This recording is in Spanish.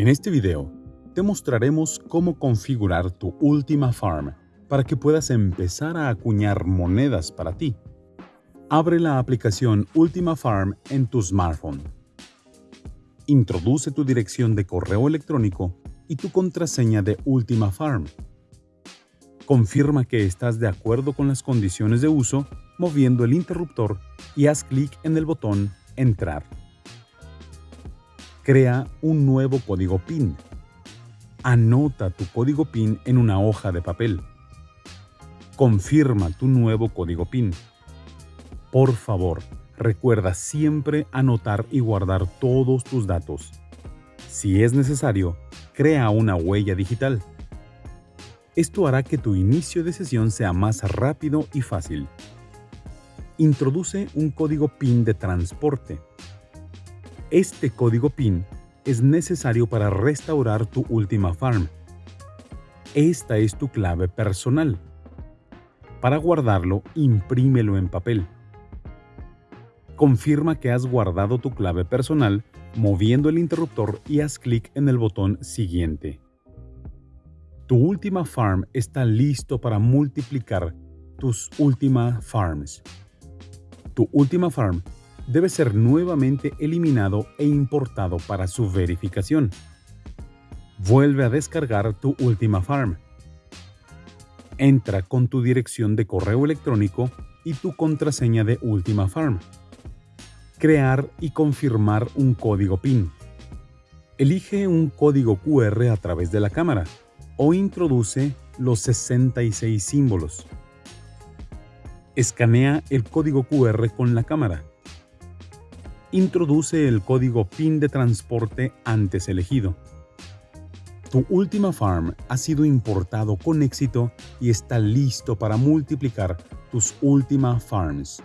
En este video, te mostraremos cómo configurar tu Ultima Farm para que puedas empezar a acuñar monedas para ti. Abre la aplicación Ultima Farm en tu smartphone. Introduce tu dirección de correo electrónico y tu contraseña de Ultima Farm. Confirma que estás de acuerdo con las condiciones de uso moviendo el interruptor y haz clic en el botón Entrar. Crea un nuevo código PIN. Anota tu código PIN en una hoja de papel. Confirma tu nuevo código PIN. Por favor, recuerda siempre anotar y guardar todos tus datos. Si es necesario, crea una huella digital. Esto hará que tu inicio de sesión sea más rápido y fácil. Introduce un código PIN de transporte. Este código PIN es necesario para restaurar tu última farm. Esta es tu clave personal. Para guardarlo, imprímelo en papel. Confirma que has guardado tu clave personal moviendo el interruptor y haz clic en el botón Siguiente. Tu última farm está listo para multiplicar tus últimas farms. Tu última farm debe ser nuevamente eliminado e importado para su verificación. Vuelve a descargar tu última farm. Entra con tu dirección de correo electrónico y tu contraseña de última farm. Crear y confirmar un código PIN. Elige un código QR a través de la cámara o introduce los 66 símbolos. Escanea el código QR con la cámara. Introduce el código PIN de transporte antes elegido. Tu última farm ha sido importado con éxito y está listo para multiplicar tus últimas farms.